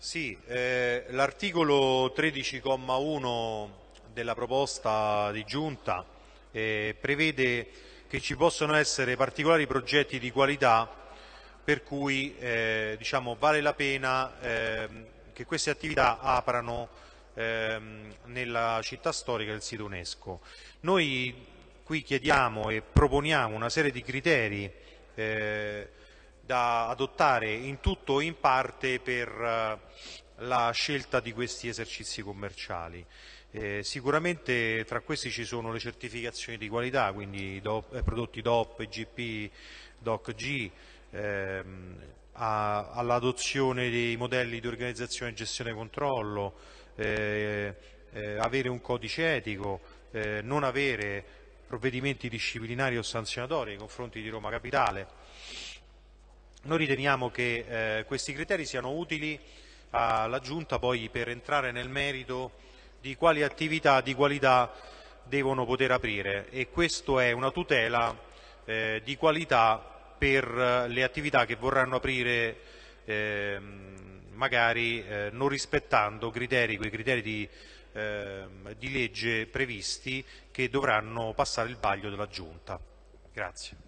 Sì, eh, l'articolo 13,1 della proposta di giunta eh, prevede che ci possono essere particolari progetti di qualità per cui eh, diciamo, vale la pena ehm, che queste attività aprano ehm, nella città storica del sito UNESCO. Noi qui chiediamo e proponiamo una serie di criteri eh, da adottare in tutto o in parte per eh, la scelta di questi esercizi commerciali. Eh, sicuramente tra questi ci sono le certificazioni di qualità, quindi DOP, eh, prodotti DOP, GP, DOC-G, ehm, all'adozione dei modelli di organizzazione, gestione e controllo, eh, eh, avere un codice etico, eh, non avere provvedimenti disciplinari o sanzionatori nei confronti di Roma Capitale, noi riteniamo che eh, questi criteri siano utili alla Giunta poi per entrare nel merito di quali attività di qualità devono poter aprire e questo è una tutela eh, di qualità per le attività che vorranno aprire eh, magari eh, non rispettando criteri, quei criteri di, ehm, di legge previsti che dovranno passare il vaglio della Giunta. Grazie.